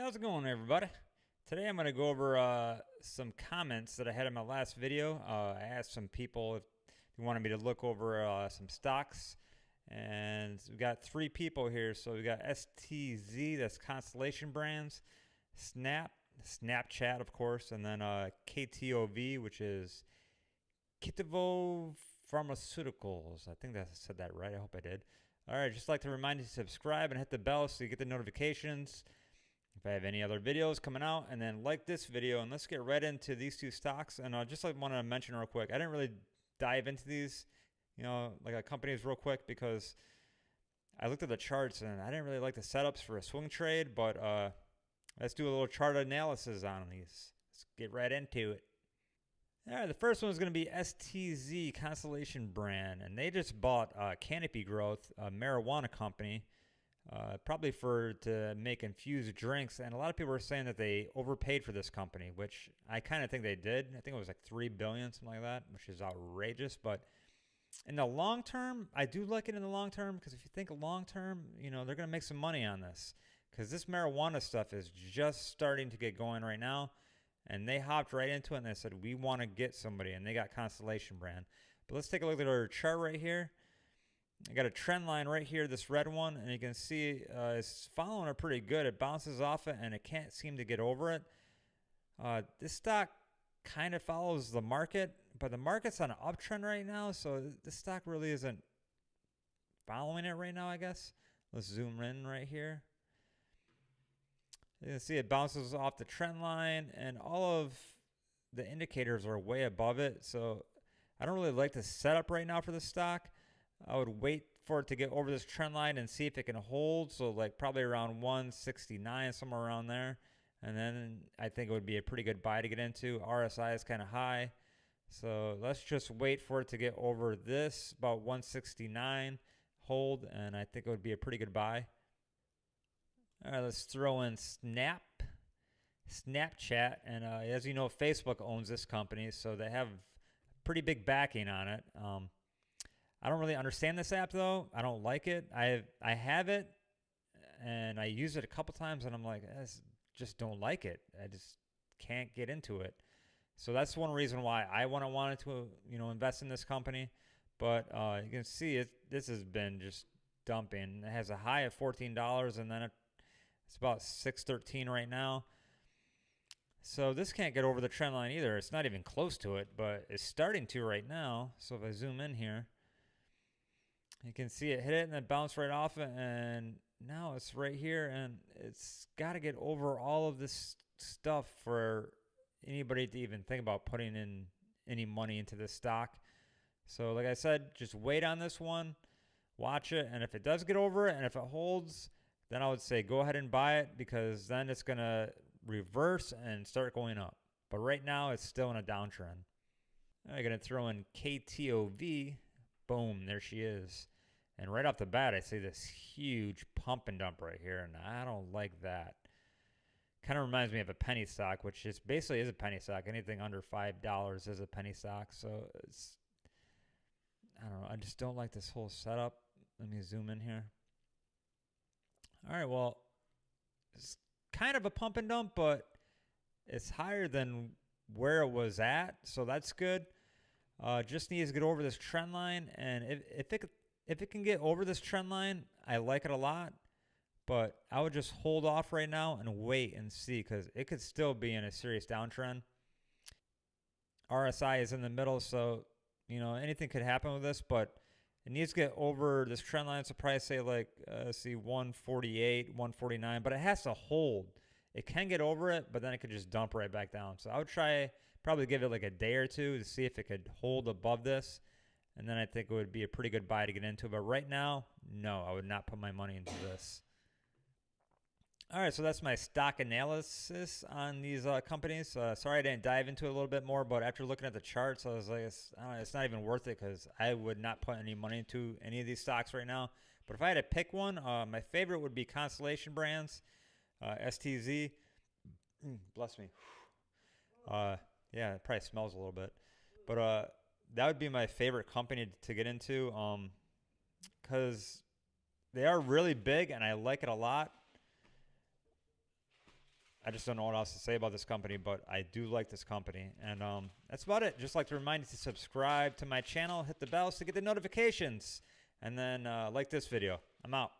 How's it going, everybody? Today I'm going to go over uh, some comments that I had in my last video. Uh, I asked some people if they wanted me to look over uh, some stocks, and we've got three people here. So we got STZ, that's Constellation Brands, Snap, Snapchat, of course, and then uh, KTOV, which is Kitivo Pharmaceuticals. I think that I said that right. I hope I did. All right, just like to remind you to subscribe and hit the bell so you get the notifications if I have any other videos coming out and then like this video and let's get right into these two stocks. And I just like want to mention real quick I didn't really dive into these you know like companies real quick because I looked at the charts and I didn't really like the setups for a swing trade but uh, let's do a little chart analysis on these. Let's get right into it. All right, the first one is going to be STZ Constellation brand, and they just bought uh, Canopy Growth, a marijuana company, uh, probably for to make infused drinks. And a lot of people are saying that they overpaid for this company, which I kind of think they did. I think it was like three billion, something like that, which is outrageous. But in the long term, I do like it in the long term because if you think long term, you know they're going to make some money on this because this marijuana stuff is just starting to get going right now. And they hopped right into it and they said, we want to get somebody. And they got Constellation brand. But let's take a look at our chart right here. I got a trend line right here, this red one, and you can see uh, it's following it pretty good. It bounces off it, and it can't seem to get over it. Uh, this stock kind of follows the market, but the market's on an uptrend right now, so this stock really isn't following it right now, I guess. Let's zoom in right here. You can see it bounces off the trend line, and all of the indicators are way above it, so I don't really like the setup right now for the stock. I would wait for it to get over this trend line and see if it can hold. So like probably around 169, somewhere around there. And then I think it would be a pretty good buy to get into. RSI is kind of high. So let's just wait for it to get over this, about 169, hold, and I think it would be a pretty good buy. All right, let's throw in Snap, Snapchat, and uh, as you know, Facebook owns this company, so they have pretty big backing on it. Um, I don't really understand this app though. I don't like it. I I have it and I use it a couple times and I'm like, I just don't like it. I just can't get into it. So that's one reason why I want to wanted to you know invest in this company. But uh, you can see it. This has been just dumping. It has a high of fourteen dollars and then it, it's about six thirteen right now. So this can't get over the trend line either. It's not even close to it, but it's starting to right now. So if I zoom in here, you can see it hit it and then bounce right off it. And now it's right here and it's got to get over all of this stuff for anybody to even think about putting in any money into this stock. So like I said, just wait on this one, watch it. And if it does get over it and if it holds, then I would say go ahead and buy it because then it's going to reverse and start going up. But right now it's still in a downtrend. I'm going to throw in KTOV Boom, there she is. And right off the bat, I see this huge pump and dump right here, and I don't like that. Kind of reminds me of a penny stock, which is basically is a penny stock. Anything under five dollars is a penny stock. So it's, I don't know. I just don't like this whole setup. Let me zoom in here. All right, well, it's kind of a pump and dump, but it's higher than where it was at, so that's good. Uh, just needs to get over this trend line, and if, if it if it can get over this trend line, I like it a lot. But I would just hold off right now and wait and see because it could still be in a serious downtrend. RSI is in the middle, so you know anything could happen with this, but it needs to get over this trend line. So probably say like uh, see 148, 149, but it has to hold. It can get over it, but then it could just dump right back down. So I would try probably give it like a day or two to see if it could hold above this. And then I think it would be a pretty good buy to get into. But right now, no, I would not put my money into this. All right, so that's my stock analysis on these uh, companies. Uh, sorry I didn't dive into it a little bit more, but after looking at the charts, I was like, it's, know, it's not even worth it because I would not put any money into any of these stocks right now. But if I had to pick one, uh, my favorite would be Constellation Brands uh, STZ. Mm, bless me. Yeah, it probably smells a little bit, but uh, that would be my favorite company to get into, um, because they are really big and I like it a lot. I just don't know what else to say about this company, but I do like this company. And um, that's about it. Just like to remind you to subscribe to my channel, hit the bells to get the notifications, and then uh, like this video. I'm out.